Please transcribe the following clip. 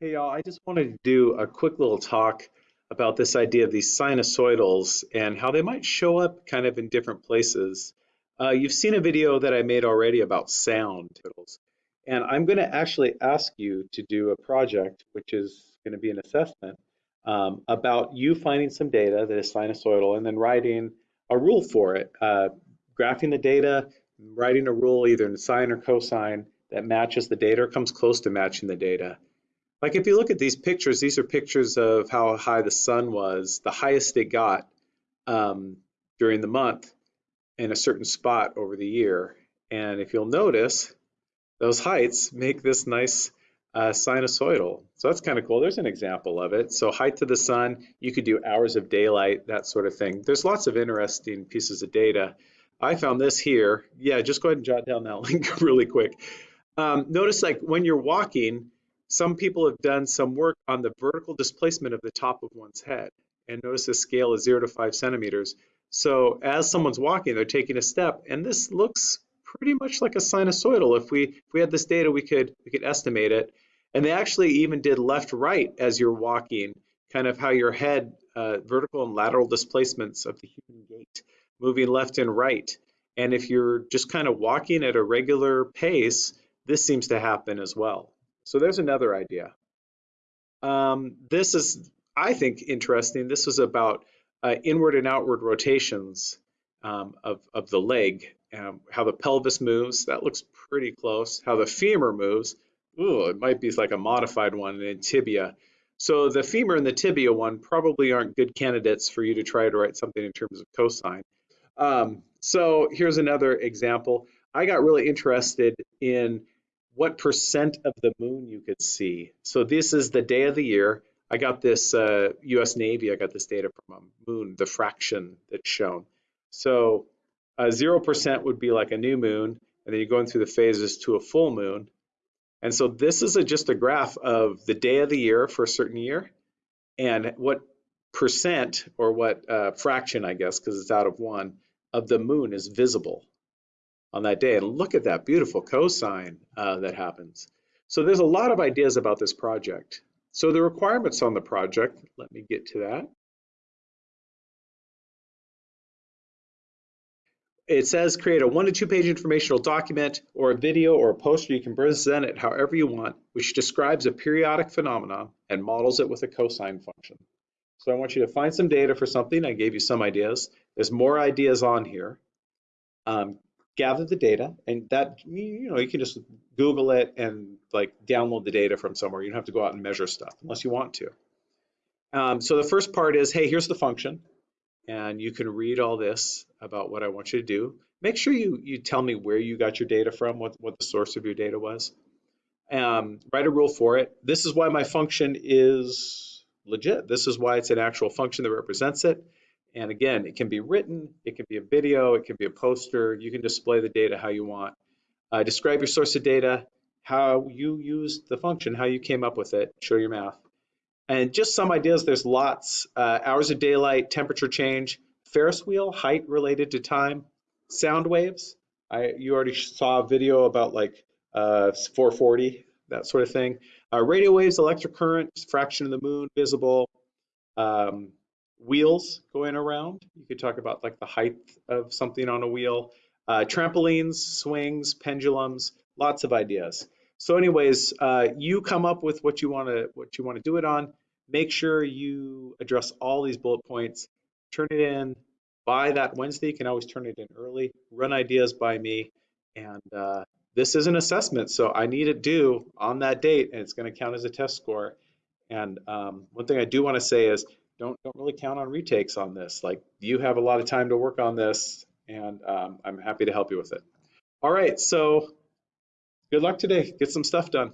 Hey y'all, I just wanted to do a quick little talk about this idea of these sinusoidals and how they might show up kind of in different places. Uh, you've seen a video that I made already about sound, and I'm going to actually ask you to do a project, which is going to be an assessment um, about you finding some data that is sinusoidal and then writing a rule for it, uh, graphing the data, writing a rule either in sine or cosine that matches the data or comes close to matching the data like if you look at these pictures, these are pictures of how high the sun was, the highest it got um, during the month in a certain spot over the year. And if you'll notice, those heights make this nice uh, sinusoidal. So that's kind of cool. There's an example of it. So height to the sun, you could do hours of daylight, that sort of thing. There's lots of interesting pieces of data. I found this here. Yeah, just go ahead and jot down that link really quick. Um, notice like when you're walking, some people have done some work on the vertical displacement of the top of one's head. And notice the scale is zero to five centimeters. So as someone's walking, they're taking a step, and this looks pretty much like a sinusoidal. If we if we had this data, we could we could estimate it. And they actually even did left right as you're walking, kind of how your head, uh, vertical and lateral displacements of the human gait, moving left and right. And if you're just kind of walking at a regular pace, this seems to happen as well. So there's another idea. Um, this is, I think, interesting. This is about uh, inward and outward rotations um, of, of the leg, um, how the pelvis moves. That looks pretty close. How the femur moves. Ooh, it might be like a modified one in tibia. So the femur and the tibia one probably aren't good candidates for you to try to write something in terms of cosine. Um, so here's another example. I got really interested in what percent of the moon you could see. So this is the day of the year. I got this uh, U.S. Navy. I got this data from a moon, the fraction that's shown. So uh, zero percent would be like a new moon, and then you're going through the phases to a full moon. And so this is a, just a graph of the day of the year for a certain year, and what percent or what uh, fraction, I guess, because it's out of one, of the moon is visible on that day. And look at that beautiful cosine uh, that happens. So there's a lot of ideas about this project. So the requirements on the project, let me get to that. It says create a one to two page informational document or a video or a poster. You can present it however you want, which describes a periodic phenomenon and models it with a cosine function. So I want you to find some data for something. I gave you some ideas. There's more ideas on here. Um, gather the data and that you know you can just google it and like download the data from somewhere. You don't have to go out and measure stuff unless you want to. Um, so the first part is hey here's the function and you can read all this about what I want you to do. Make sure you you tell me where you got your data from what, what the source of your data was. Um, write a rule for it. This is why my function is legit. This is why it's an actual function that represents it and again, it can be written, it can be a video, it can be a poster. You can display the data how you want. Uh, describe your source of data, how you used the function, how you came up with it, show your math. And just some ideas, there's lots. Uh, hours of daylight, temperature change, Ferris wheel, height related to time, sound waves. I, you already saw a video about like uh, 440, that sort of thing. Uh, radio waves, electric current, fraction of the moon, visible. Um, wheels going around. You could talk about like the height of something on a wheel, uh, trampolines, swings, pendulums, lots of ideas. So anyways, uh, you come up with what you want to what you want to do it on. Make sure you address all these bullet points. Turn it in by that Wednesday. You can always turn it in early. Run ideas by me, and uh, this is an assessment, so I need it due on that date, and it's going to count as a test score. And um, one thing I do want to say is don't don't really count on retakes on this. Like you have a lot of time to work on this, and um, I'm happy to help you with it. All right, so good luck today. Get some stuff done.